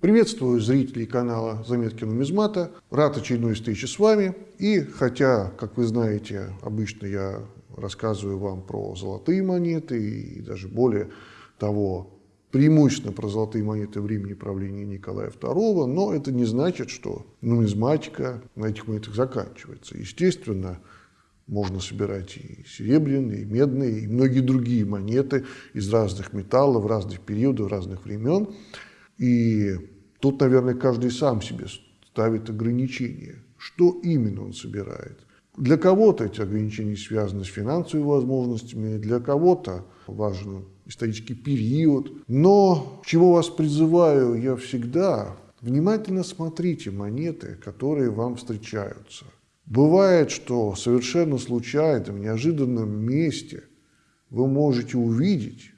Приветствую зрителей канала «Заметки нумизмата». Рад очередной встрече с вами. И хотя, как вы знаете, обычно я рассказываю вам про золотые монеты и даже более того, преимущественно про золотые монеты времени правления Николая II, но это не значит, что нумизматика на этих монетах заканчивается. Естественно, можно собирать и серебряные, и медные, и многие другие монеты из разных металлов, разных периодов, разных времен. И тут, наверное, каждый сам себе ставит ограничения. Что именно он собирает? Для кого-то эти ограничения связаны с финансовыми возможностями, для кого-то важен исторический период. Но чего вас призываю я всегда, внимательно смотрите монеты, которые вам встречаются. Бывает, что совершенно случайно, в неожиданном месте вы можете увидеть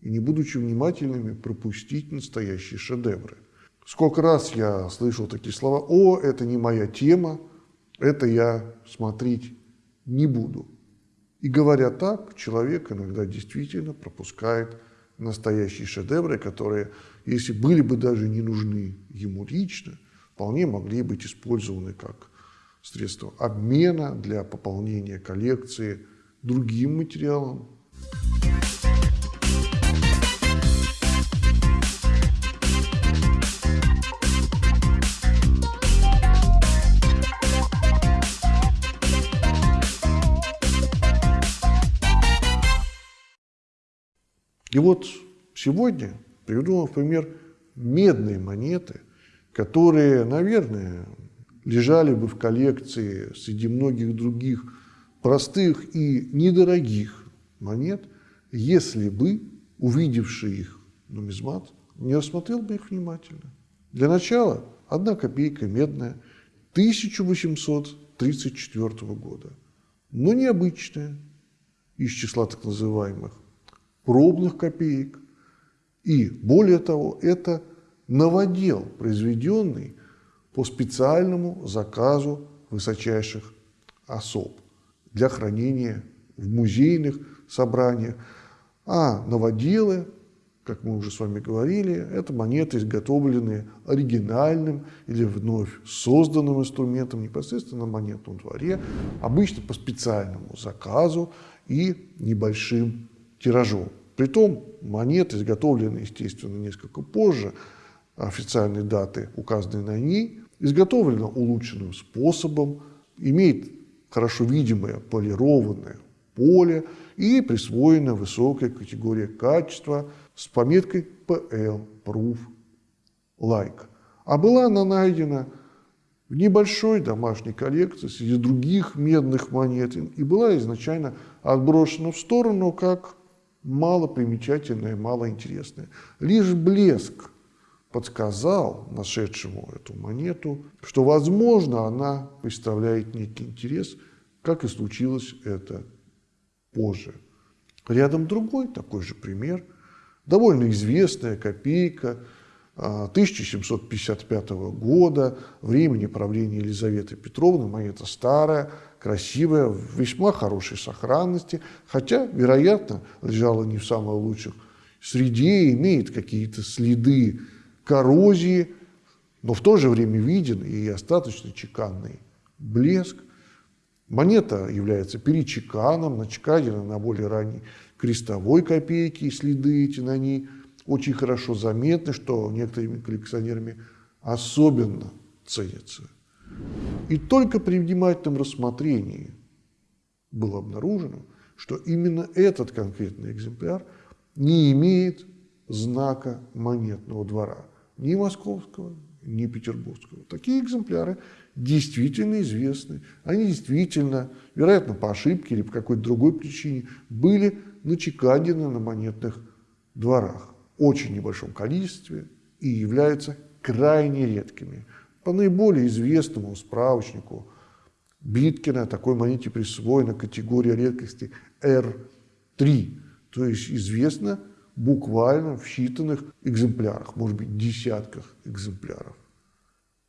и, не будучи внимательными, пропустить настоящие шедевры. Сколько раз я слышал такие слова «О, это не моя тема, это я смотреть не буду». И говоря так, человек иногда действительно пропускает настоящие шедевры, которые, если были бы даже не нужны ему лично, вполне могли быть использованы как средство обмена для пополнения коллекции другим материалом, И вот сегодня приведу вам в пример медные монеты, которые, наверное, лежали бы в коллекции среди многих других простых и недорогих монет, если бы, увидевший их нумизмат, не рассмотрел бы их внимательно. Для начала одна копейка медная 1834 года, но необычная, из числа так называемых пробных копеек. И более того, это новодел, произведенный по специальному заказу высочайших особ для хранения в музейных собраниях. А новоделы, как мы уже с вами говорили, это монеты, изготовленные оригинальным или вновь созданным инструментом непосредственно на монетном дворе, обычно по специальному заказу и небольшим тиражом. Притом монеты, изготовленные, естественно, несколько позже официальной даты, указанной на ней, изготовлена улучшенным способом, имеет хорошо видимое полированное поле и присвоена высокая категория качества с пометкой PL, Proof, Like. А была она найдена в небольшой домашней коллекции среди других медных монет и была изначально отброшена в сторону как мало примечательное, мало интересное. Лишь блеск подсказал нашедшему эту монету, что, возможно, она представляет некий интерес, как и случилось это позже. Рядом другой такой же пример, довольно известная копейка 1755 а, года, времени правления Елизаветы Петровны, монета старая, красивая, в весьма хорошей сохранности, хотя, вероятно, лежала не в самой лучших среде, имеет какие-то следы коррозии, но в то же время виден и остаточно чеканный блеск. Монета является перечеканом, начеканена на более ранней крестовой копейке, и следы эти на ней очень хорошо заметны, что некоторыми коллекционерами особенно ценится. И только при внимательном рассмотрении было обнаружено, что именно этот конкретный экземпляр не имеет знака монетного двора, ни московского, ни петербургского. Такие экземпляры действительно известны. Они действительно, вероятно, по ошибке или по какой-то другой причине, были начеканены на монетных дворах в очень небольшом количестве и являются крайне редкими. По наиболее известному справочнику Биткина такой монете присвоена категория редкости R3, то есть известно буквально в считанных экземплярах, может быть, десятках экземпляров.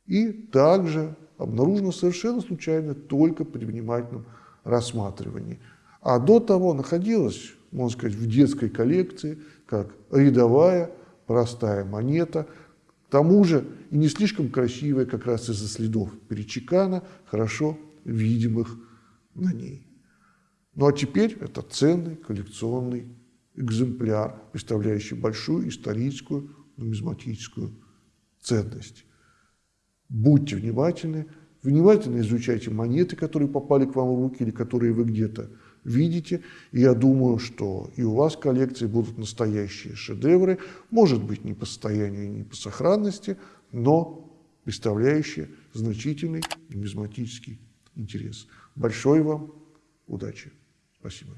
И также обнаружено совершенно случайно только при внимательном рассматривании. А до того находилась, можно сказать, в детской коллекции, как рядовая простая монета – тому же и не слишком красивая как раз из-за следов перечекана, хорошо видимых на ней. Ну а теперь это ценный коллекционный экземпляр, представляющий большую историческую нумизматическую ценность. Будьте внимательны, внимательно изучайте монеты, которые попали к вам в руки или которые вы где-то видите. И я думаю, что и у вас коллекции будут настоящие шедевры, может быть, не по состоянию, не по сохранности, но представляющие значительный нумизматический интерес. Большой вам удачи! Спасибо.